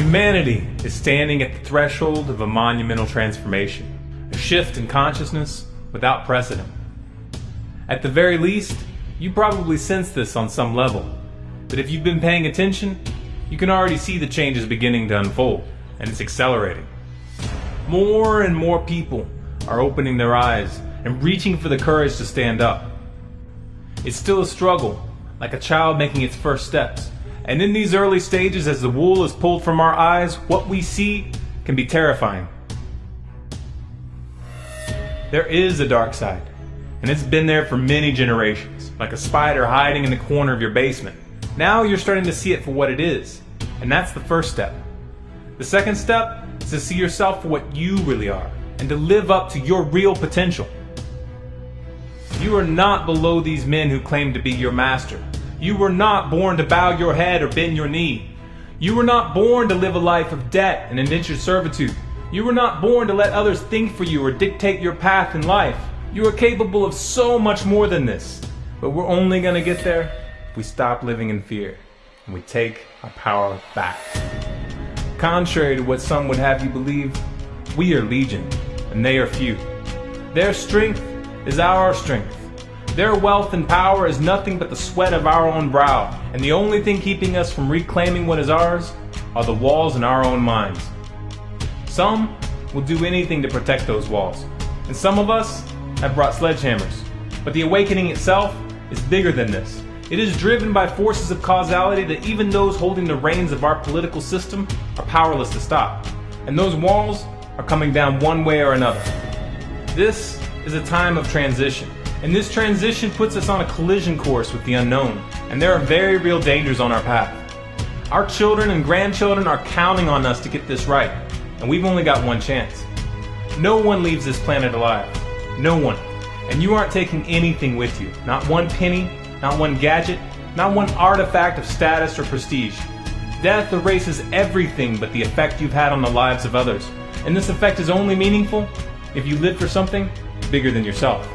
Humanity is standing at the threshold of a monumental transformation, a shift in consciousness without precedent. At the very least, you probably sense this on some level, but if you've been paying attention, you can already see the changes beginning to unfold, and it's accelerating. More and more people are opening their eyes and reaching for the courage to stand up. It's still a struggle, like a child making its first steps. And in these early stages, as the wool is pulled from our eyes, what we see can be terrifying. There is a dark side, and it's been there for many generations, like a spider hiding in the corner of your basement. Now you're starting to see it for what it is, and that's the first step. The second step is to see yourself for what you really are, and to live up to your real potential. You are not below these men who claim to be your master. You were not born to bow your head or bend your knee. You were not born to live a life of debt and indentured servitude. You were not born to let others think for you or dictate your path in life. You are capable of so much more than this. But we're only going to get there if we stop living in fear and we take our power back. Contrary to what some would have you believe, we are legion and they are few. Their strength is our strength. Their wealth and power is nothing but the sweat of our own brow, and the only thing keeping us from reclaiming what is ours are the walls in our own minds. Some will do anything to protect those walls, and some of us have brought sledgehammers. But the awakening itself is bigger than this. It is driven by forces of causality that even those holding the reins of our political system are powerless to stop. And those walls are coming down one way or another. This is a time of transition. And this transition puts us on a collision course with the unknown. And there are very real dangers on our path. Our children and grandchildren are counting on us to get this right. And we've only got one chance. No one leaves this planet alive. No one. And you aren't taking anything with you. Not one penny, not one gadget, not one artifact of status or prestige. Death erases everything but the effect you've had on the lives of others. And this effect is only meaningful if you live for something bigger than yourself.